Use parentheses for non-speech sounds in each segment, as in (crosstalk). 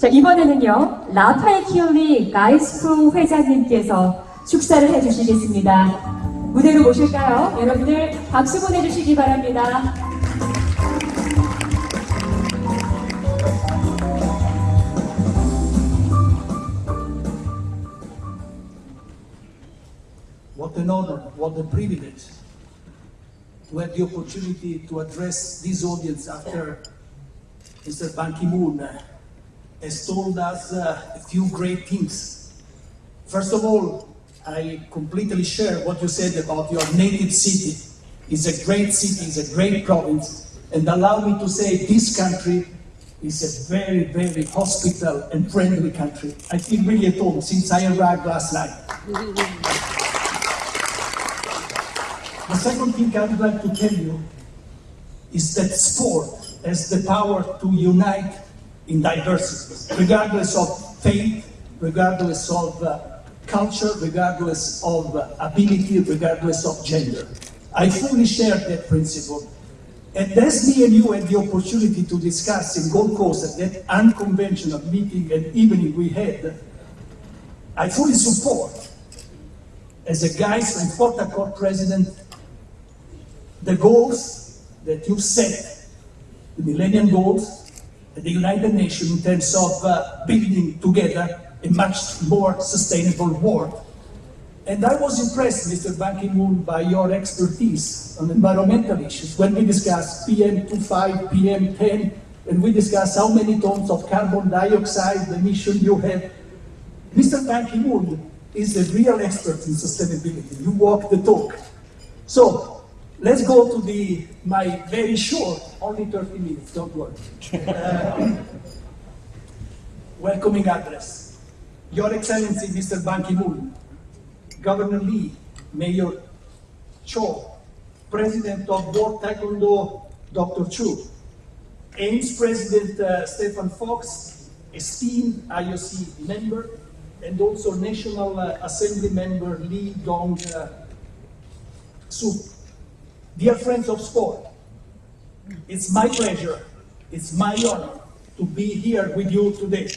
자, 이번에는요, 라파엘 키오미 가이스프 회장님께서 축사를 해주시겠습니다. 무대로 모실까요? 여러분들 박수 보내주시기 바랍니다. What an honor, what a privilege to have the opportunity to address this audience after Mr. Ban Ki-moon uh, has told us uh, a few great things. First of all, I completely share what you said about your native city. It's a great city, it's a great province, and allow me to say this country is a very, very hospitable and friendly country. I feel really at home since I arrived last night. The second thing I would like to tell you is that sport has the power to unite in diversity, regardless of faith, regardless of uh, culture, regardless of uh, ability, regardless of gender. I fully share that principle. And as me and you had the opportunity to discuss in Gold Coast at that unconventional meeting and evening we had, I fully support, as a GAISF and SportAccord president, the goals that you set, the Millennium Goals, the United Nations in terms of uh, building together a much more sustainable world. And I was impressed, Mr. Ban Ki-moon, by your expertise on environmental issues when we discussed PM25, PM10, and we discussed how many tons of carbon dioxide emission you have. Mr. Ban Ki-moon is a real expert in sustainability. You walk the talk. So let's go to the my very short, only 30 minutes, don't worry. Uh, (laughs) welcoming address. Your Excellency, Mr. Ban Ki-moon, Governor Lee, Mayor Cho, President of World Taekwondo, Dr. Chu, AIMS President uh, Stephen Fox, esteemed IOC member, and also National uh, Assembly member Lee Dong uh, Suk. Dear friends of sport, it's my pleasure, it's my honor to be here with you today.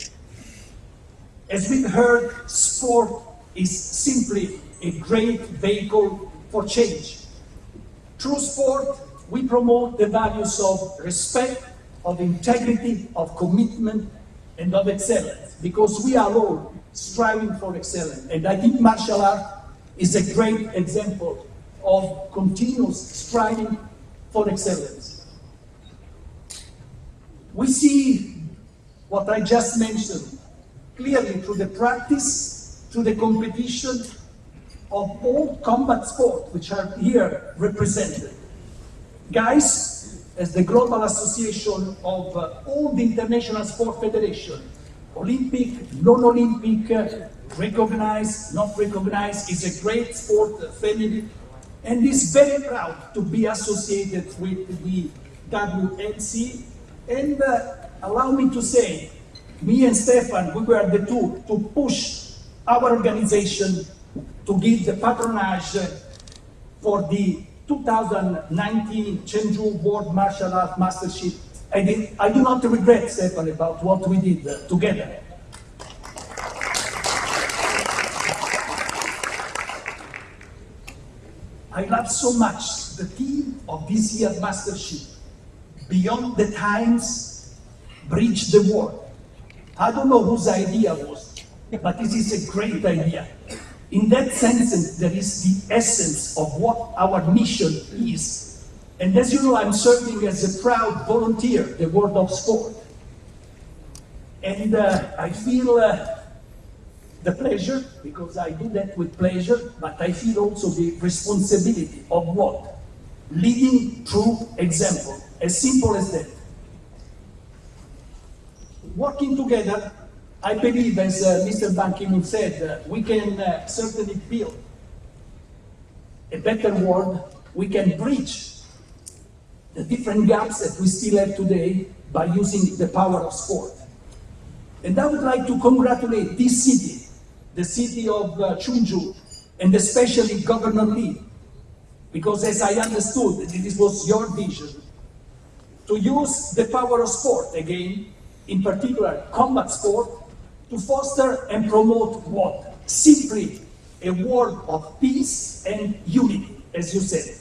As we've heard, sport is simply a great vehicle for change. Through sport, we promote the values of respect, of integrity, of commitment, and of excellence, because we are all striving for excellence. And I think martial art is a great example of continuous striving for excellence. We see what I just mentioned clearly through the practice, through the competition of all combat sports which are here represented. GAISF, as the Global Association of uh, all the international sport federation, Olympic, non-Olympic, uh, recognized, not recognized, is a great sport family and is very proud to be associated with the WMC. And uh, allow me to say, me and Stefan, we were the two to push our organization to give the patronage for the 2019 Chungju World Martial Arts Mastership. I, did, I do not regret, Stefan, about what we did uh, together. I love so much the theme of this year's Mastership, Beyond the Times, Bridge the World. I don't know whose idea was, but this is a great idea. In that sense, there is the essence of what our mission is. And as you know, I'm serving as a proud volunteer, the world of sport. And uh, I feel uh, the pleasure, because I do that with pleasure, but I feel also the responsibility of what? Leading through example, as simple as that. Working together, I believe, as uh, Mr. Ban Ki-moon said, uh, we can uh, certainly build a better world. We can bridge the different gaps that we still have today by using the power of sport. And I would like to congratulate this city, the city of uh, Chungju, and especially Governor Lee, because as I understood, this was your vision, to use the power of sport again in particular combat sport, to foster and promote what? Simply a world of peace and unity, as you said.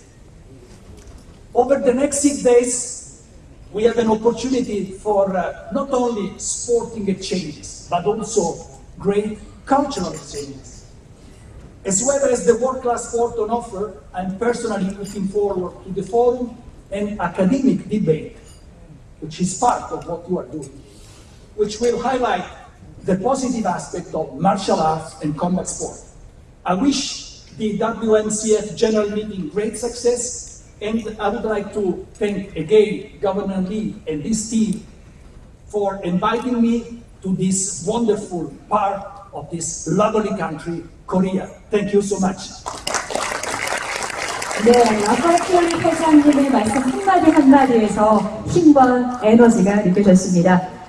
Over the next six days, we have an opportunity for uh, not only sporting exchanges, but also great cultural exchanges. As well as the world-class sport on offer, I'm personally looking forward to the forum and academic debate, which is part of what you are doing, which will highlight the positive aspect of martial arts and combat sport. I wish the WMCF General Meeting great success, and I would like to thank again Governor Lee and this team for inviting me to this wonderful part of this lovely country, Korea. Thank you so much. 네, 라파키오리 회장님의 말씀 한마디 한마디에서 힘과 에너지가 느껴졌습니다.